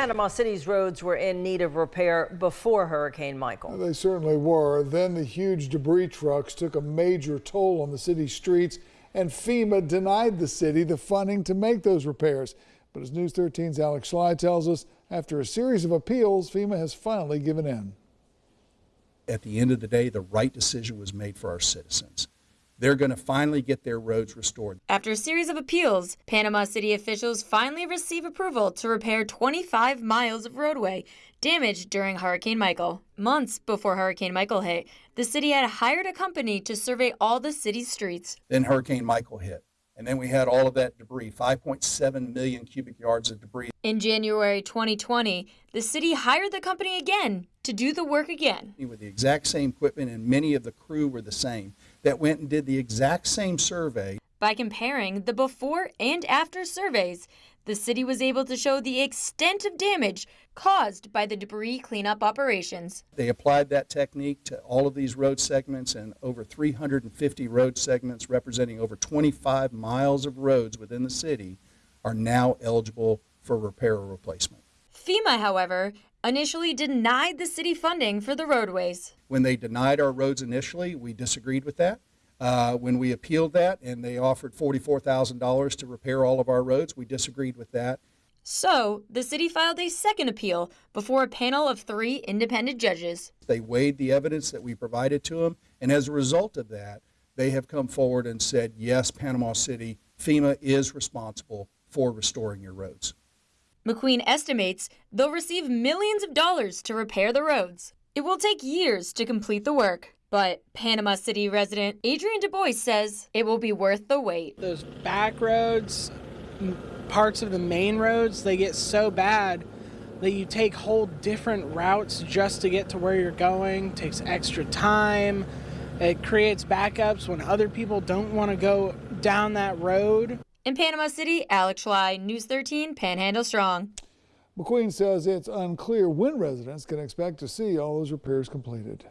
Panama City's roads were in need of repair before Hurricane Michael. They certainly were. Then the huge debris trucks took a major toll on the city's streets, and FEMA denied the city the funding to make those repairs. But as News 13's Alex Schley tells us, after a series of appeals, FEMA has finally given in. At the end of the day, the right decision was made for our citizens. They're going to finally get their roads restored. After a series of appeals, Panama City officials finally receive approval to repair 25 miles of roadway damaged during Hurricane Michael. Months before Hurricane Michael hit, the city had hired a company to survey all the city's streets. Then Hurricane Michael hit. And then we had all of that debris 5.7 million cubic yards of debris. In January 2020, the city hired the company again to do the work again. With the exact same equipment, and many of the crew were the same, that went and did the exact same survey. By comparing the before and after surveys, the city was able to show the extent of damage caused by the debris cleanup operations. They applied that technique to all of these road segments and over 350 road segments representing over 25 miles of roads within the city are now eligible for repair or replacement. FEMA, however, initially denied the city funding for the roadways. When they denied our roads initially, we disagreed with that. Uh, when we appealed that and they offered $44,000 to repair all of our roads, we disagreed with that. So, the city filed a second appeal before a panel of three independent judges. They weighed the evidence that we provided to them, and as a result of that, they have come forward and said, yes, Panama City, FEMA is responsible for restoring your roads. McQueen estimates they'll receive millions of dollars to repair the roads. It will take years to complete the work. But Panama City resident Adrian Du Bois says it will be worth the wait. Those back roads, parts of the main roads, they get so bad that you take whole different routes just to get to where you're going. It takes extra time. It creates backups when other people don't want to go down that road. In Panama City, Alex Schley, News 13, Panhandle Strong. McQueen says it's unclear when residents can expect to see all those repairs completed.